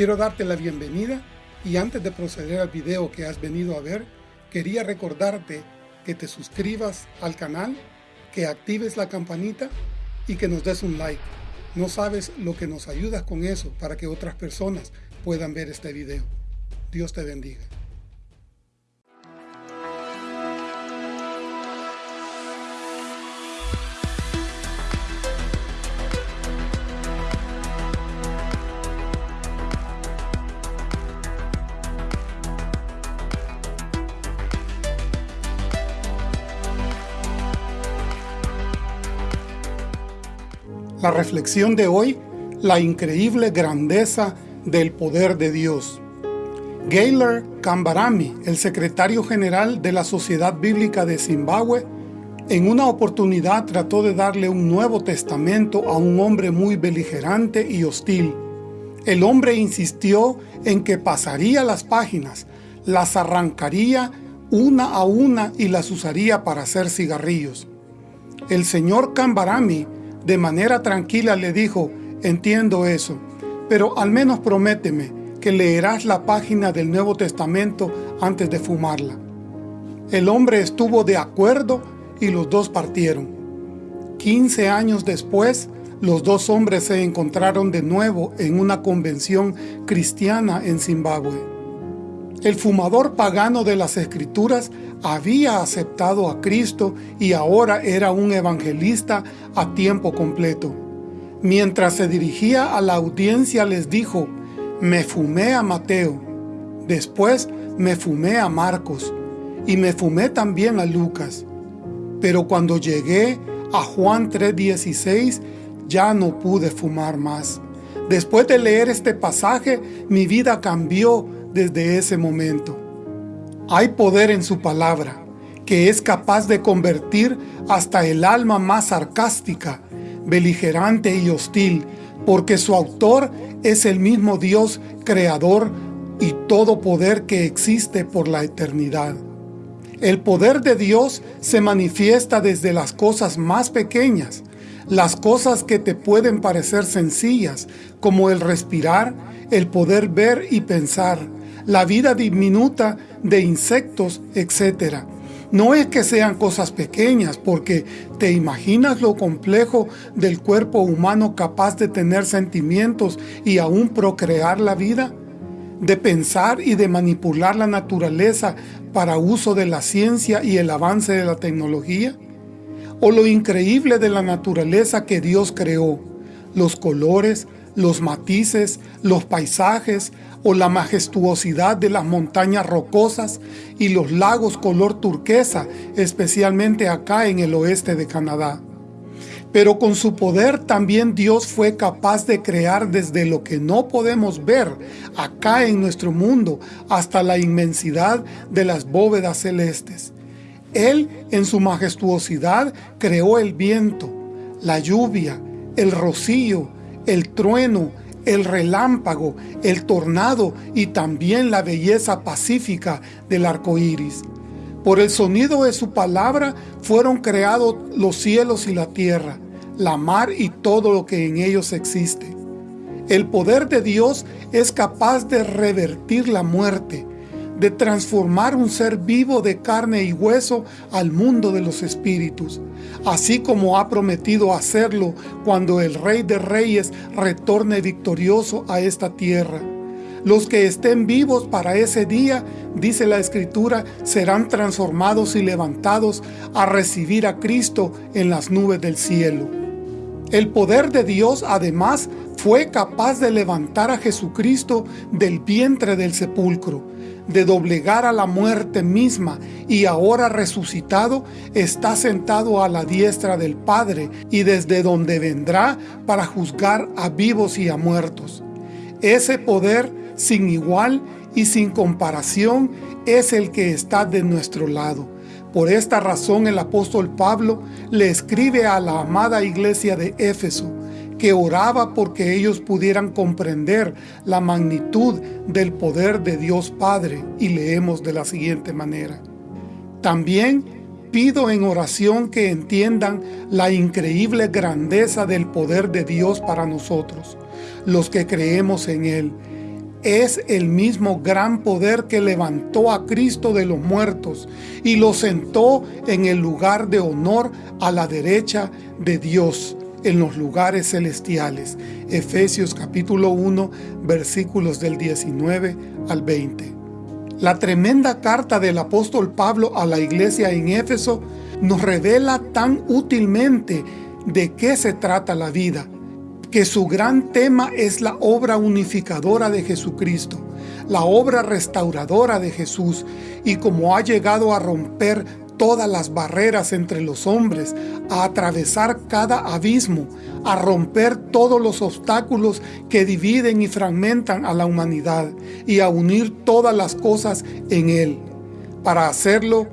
Quiero darte la bienvenida y antes de proceder al video que has venido a ver, quería recordarte que te suscribas al canal, que actives la campanita y que nos des un like. No sabes lo que nos ayudas con eso para que otras personas puedan ver este video. Dios te bendiga. La reflexión de hoy, la increíble grandeza del poder de Dios. Gaylor Kambarami, el secretario general de la Sociedad Bíblica de Zimbabue, en una oportunidad trató de darle un Nuevo Testamento a un hombre muy beligerante y hostil. El hombre insistió en que pasaría las páginas, las arrancaría una a una y las usaría para hacer cigarrillos. El señor Kambarami de manera tranquila le dijo, entiendo eso, pero al menos prométeme que leerás la página del Nuevo Testamento antes de fumarla. El hombre estuvo de acuerdo y los dos partieron. Quince años después, los dos hombres se encontraron de nuevo en una convención cristiana en Zimbabue. El fumador pagano de las Escrituras había aceptado a Cristo y ahora era un evangelista a tiempo completo. Mientras se dirigía a la audiencia les dijo, me fumé a Mateo, después me fumé a Marcos y me fumé también a Lucas. Pero cuando llegué a Juan 3.16 ya no pude fumar más. Después de leer este pasaje, mi vida cambió desde ese momento. Hay poder en su palabra, que es capaz de convertir hasta el alma más sarcástica, beligerante y hostil, porque su autor es el mismo Dios creador y todo poder que existe por la eternidad. El poder de Dios se manifiesta desde las cosas más pequeñas, las cosas que te pueden parecer sencillas, como el respirar, el poder ver y pensar, la vida diminuta de insectos, etc. No es que sean cosas pequeñas, porque ¿te imaginas lo complejo del cuerpo humano capaz de tener sentimientos y aún procrear la vida? De pensar y de manipular la naturaleza para uso de la ciencia y el avance de la tecnología? ¿O lo increíble de la naturaleza que Dios creó? Los colores, los matices, los paisajes o la majestuosidad de las montañas rocosas y los lagos color turquesa, especialmente acá en el oeste de Canadá. Pero con su poder también Dios fue capaz de crear desde lo que no podemos ver acá en nuestro mundo hasta la inmensidad de las bóvedas celestes. Él en su majestuosidad creó el viento, la lluvia, el rocío, el trueno, el relámpago, el tornado y también la belleza pacífica del arco iris. Por el sonido de su palabra fueron creados los cielos y la tierra, la mar y todo lo que en ellos existe. El poder de Dios es capaz de revertir la muerte, de transformar un ser vivo de carne y hueso al mundo de los espíritus, así como ha prometido hacerlo cuando el Rey de Reyes retorne victorioso a esta tierra. Los que estén vivos para ese día, dice la Escritura, serán transformados y levantados a recibir a Cristo en las nubes del cielo. El poder de Dios, además, fue capaz de levantar a Jesucristo del vientre del sepulcro, de doblegar a la muerte misma y ahora resucitado está sentado a la diestra del Padre y desde donde vendrá para juzgar a vivos y a muertos. Ese poder sin igual y sin comparación es el que está de nuestro lado. Por esta razón el apóstol Pablo le escribe a la amada iglesia de Éfeso, que oraba porque ellos pudieran comprender la magnitud del poder de Dios Padre, y leemos de la siguiente manera. También pido en oración que entiendan la increíble grandeza del poder de Dios para nosotros, los que creemos en Él, es el mismo gran poder que levantó a Cristo de los muertos y lo sentó en el lugar de honor a la derecha de Dios en los lugares celestiales. Efesios capítulo 1 versículos del 19 al 20. La tremenda carta del apóstol Pablo a la iglesia en Éfeso nos revela tan útilmente de qué se trata la vida, que su gran tema es la obra unificadora de Jesucristo, la obra restauradora de Jesús, y como ha llegado a romper todas las barreras entre los hombres, a atravesar cada abismo, a romper todos los obstáculos que dividen y fragmentan a la humanidad, y a unir todas las cosas en Él. Para hacerlo,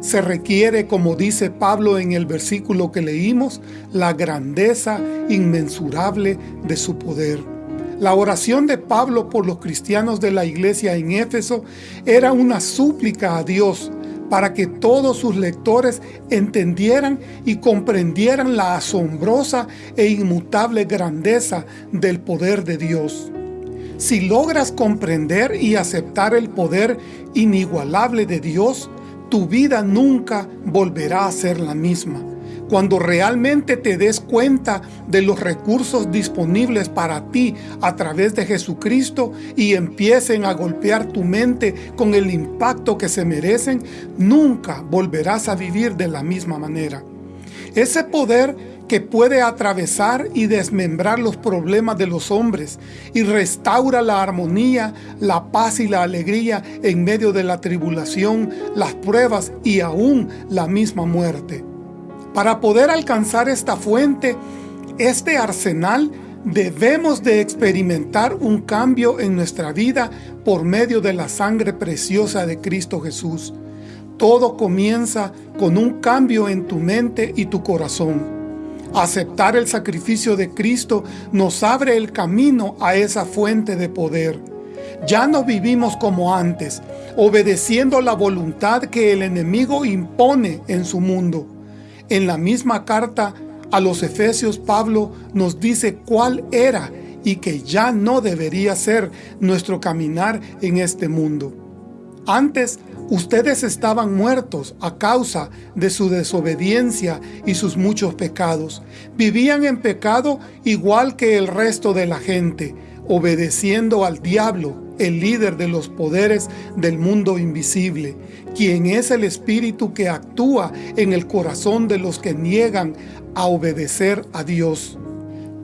se requiere, como dice Pablo en el versículo que leímos, la grandeza inmensurable de su poder. La oración de Pablo por los cristianos de la iglesia en Éfeso era una súplica a Dios para que todos sus lectores entendieran y comprendieran la asombrosa e inmutable grandeza del poder de Dios. Si logras comprender y aceptar el poder inigualable de Dios, tu vida nunca volverá a ser la misma. Cuando realmente te des cuenta de los recursos disponibles para ti a través de Jesucristo y empiecen a golpear tu mente con el impacto que se merecen, nunca volverás a vivir de la misma manera. Ese poder que puede atravesar y desmembrar los problemas de los hombres y restaura la armonía, la paz y la alegría en medio de la tribulación, las pruebas y aún la misma muerte. Para poder alcanzar esta fuente, este arsenal, debemos de experimentar un cambio en nuestra vida por medio de la sangre preciosa de Cristo Jesús. Todo comienza con un cambio en tu mente y tu corazón. Aceptar el sacrificio de Cristo nos abre el camino a esa fuente de poder. Ya no vivimos como antes, obedeciendo la voluntad que el enemigo impone en su mundo. En la misma carta a los Efesios, Pablo nos dice cuál era y que ya no debería ser nuestro caminar en este mundo. Antes Ustedes estaban muertos a causa de su desobediencia y sus muchos pecados. Vivían en pecado igual que el resto de la gente, obedeciendo al diablo, el líder de los poderes del mundo invisible, quien es el espíritu que actúa en el corazón de los que niegan a obedecer a Dios.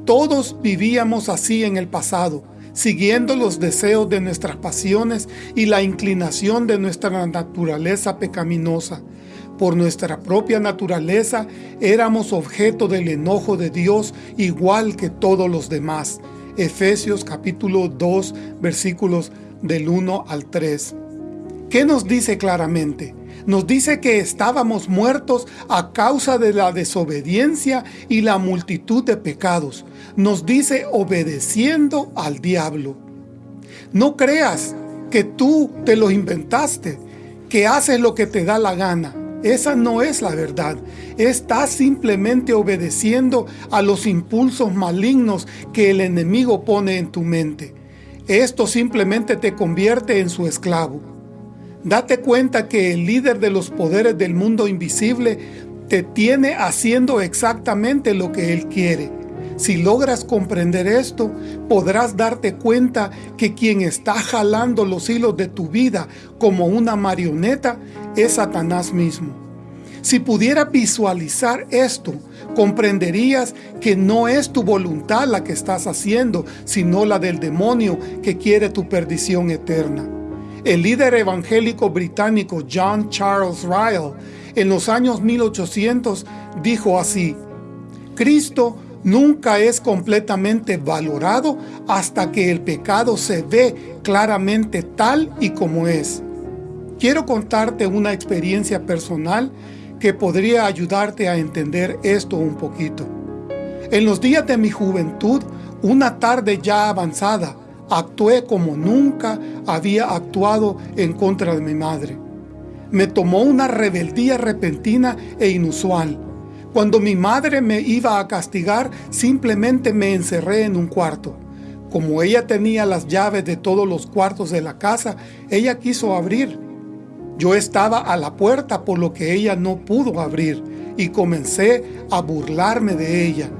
Todos vivíamos así en el pasado, siguiendo los deseos de nuestras pasiones y la inclinación de nuestra naturaleza pecaminosa. Por nuestra propia naturaleza éramos objeto del enojo de Dios igual que todos los demás. Efesios capítulo 2 versículos del 1 al 3. ¿Qué nos dice claramente? Nos dice que estábamos muertos a causa de la desobediencia y la multitud de pecados. Nos dice obedeciendo al diablo. No creas que tú te lo inventaste, que haces lo que te da la gana. Esa no es la verdad. Estás simplemente obedeciendo a los impulsos malignos que el enemigo pone en tu mente. Esto simplemente te convierte en su esclavo. Date cuenta que el líder de los poderes del mundo invisible te tiene haciendo exactamente lo que él quiere. Si logras comprender esto, podrás darte cuenta que quien está jalando los hilos de tu vida como una marioneta es Satanás mismo. Si pudieras visualizar esto, comprenderías que no es tu voluntad la que estás haciendo, sino la del demonio que quiere tu perdición eterna. El líder evangélico británico John Charles Ryle en los años 1800 dijo así, Cristo nunca es completamente valorado hasta que el pecado se ve claramente tal y como es. Quiero contarte una experiencia personal que podría ayudarte a entender esto un poquito. En los días de mi juventud, una tarde ya avanzada, Actué como nunca había actuado en contra de mi madre. Me tomó una rebeldía repentina e inusual. Cuando mi madre me iba a castigar, simplemente me encerré en un cuarto. Como ella tenía las llaves de todos los cuartos de la casa, ella quiso abrir. Yo estaba a la puerta por lo que ella no pudo abrir y comencé a burlarme de ella,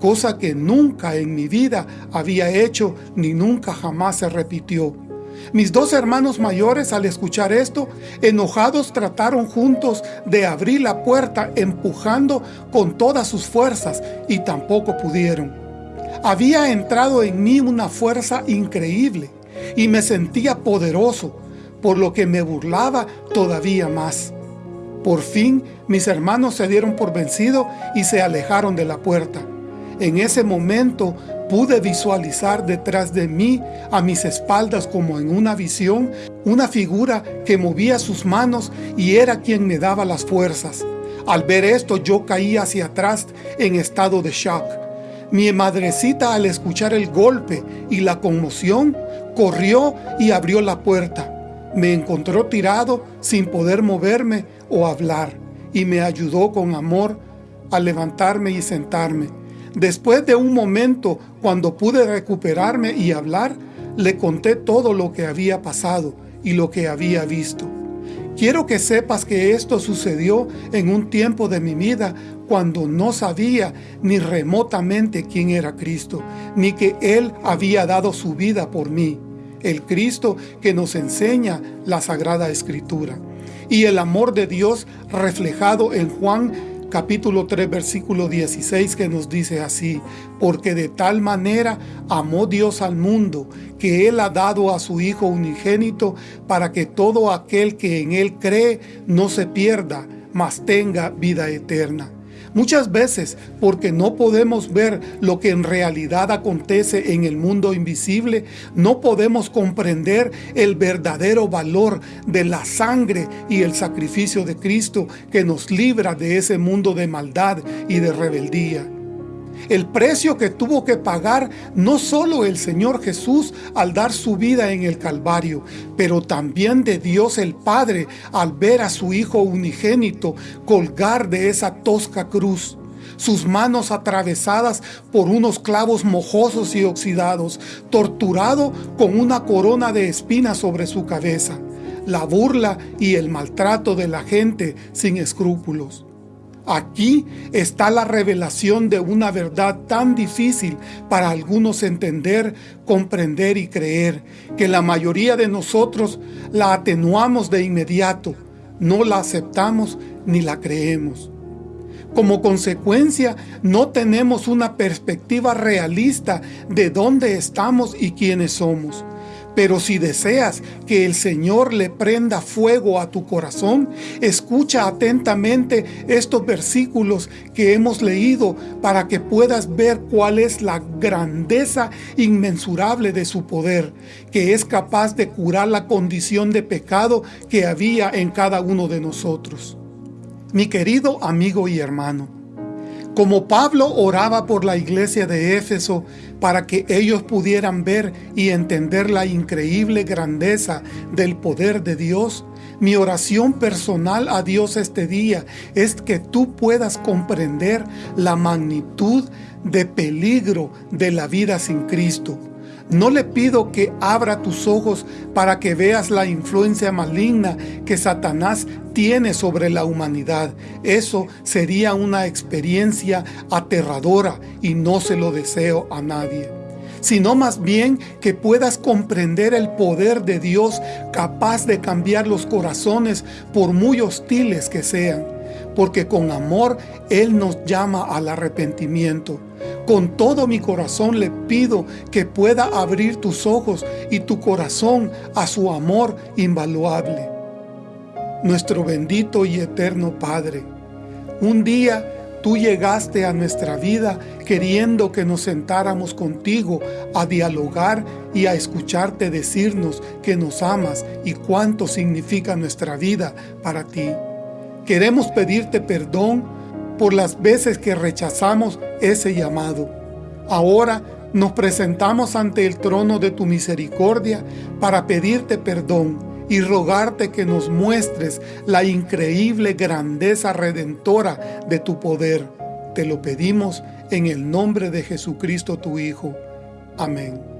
cosa que nunca en mi vida había hecho ni nunca jamás se repitió. Mis dos hermanos mayores al escuchar esto, enojados trataron juntos de abrir la puerta empujando con todas sus fuerzas y tampoco pudieron. Había entrado en mí una fuerza increíble y me sentía poderoso, por lo que me burlaba todavía más. Por fin mis hermanos se dieron por vencido y se alejaron de la puerta. En ese momento pude visualizar detrás de mí, a mis espaldas como en una visión, una figura que movía sus manos y era quien me daba las fuerzas. Al ver esto yo caí hacia atrás en estado de shock. Mi madrecita al escuchar el golpe y la conmoción, corrió y abrió la puerta. Me encontró tirado sin poder moverme o hablar y me ayudó con amor a levantarme y sentarme. Después de un momento, cuando pude recuperarme y hablar, le conté todo lo que había pasado y lo que había visto. Quiero que sepas que esto sucedió en un tiempo de mi vida cuando no sabía ni remotamente quién era Cristo, ni que Él había dado su vida por mí el Cristo que nos enseña la Sagrada Escritura. Y el amor de Dios reflejado en Juan capítulo 3 versículo 16 que nos dice así, porque de tal manera amó Dios al mundo, que Él ha dado a su Hijo unigénito para que todo aquel que en Él cree no se pierda, mas tenga vida eterna. Muchas veces, porque no podemos ver lo que en realidad acontece en el mundo invisible, no podemos comprender el verdadero valor de la sangre y el sacrificio de Cristo que nos libra de ese mundo de maldad y de rebeldía el precio que tuvo que pagar no solo el Señor Jesús al dar su vida en el Calvario, pero también de Dios el Padre al ver a su Hijo unigénito colgar de esa tosca cruz sus manos atravesadas por unos clavos mojosos y oxidados, torturado con una corona de espinas sobre su cabeza, la burla y el maltrato de la gente sin escrúpulos. Aquí está la revelación de una verdad tan difícil para algunos entender, comprender y creer, que la mayoría de nosotros la atenuamos de inmediato, no la aceptamos ni la creemos. Como consecuencia, no tenemos una perspectiva realista de dónde estamos y quiénes somos. Pero si deseas que el Señor le prenda fuego a tu corazón, escucha atentamente estos versículos que hemos leído para que puedas ver cuál es la grandeza inmensurable de su poder, que es capaz de curar la condición de pecado que había en cada uno de nosotros. Mi querido amigo y hermano, como Pablo oraba por la iglesia de Éfeso para que ellos pudieran ver y entender la increíble grandeza del poder de Dios, mi oración personal a Dios este día es que tú puedas comprender la magnitud de peligro de la vida sin Cristo no le pido que abra tus ojos para que veas la influencia maligna que Satanás tiene sobre la humanidad. Eso sería una experiencia aterradora y no se lo deseo a nadie sino más bien que puedas comprender el poder de Dios capaz de cambiar los corazones por muy hostiles que sean, porque con amor Él nos llama al arrepentimiento. Con todo mi corazón le pido que pueda abrir tus ojos y tu corazón a su amor invaluable. Nuestro bendito y eterno Padre, un día tú llegaste a nuestra vida queriendo que nos sentáramos contigo a dialogar y a escucharte decirnos que nos amas y cuánto significa nuestra vida para ti. Queremos pedirte perdón por las veces que rechazamos ese llamado. Ahora nos presentamos ante el trono de tu misericordia para pedirte perdón y rogarte que nos muestres la increíble grandeza redentora de tu poder. Te lo pedimos en el nombre de Jesucristo tu Hijo. Amén.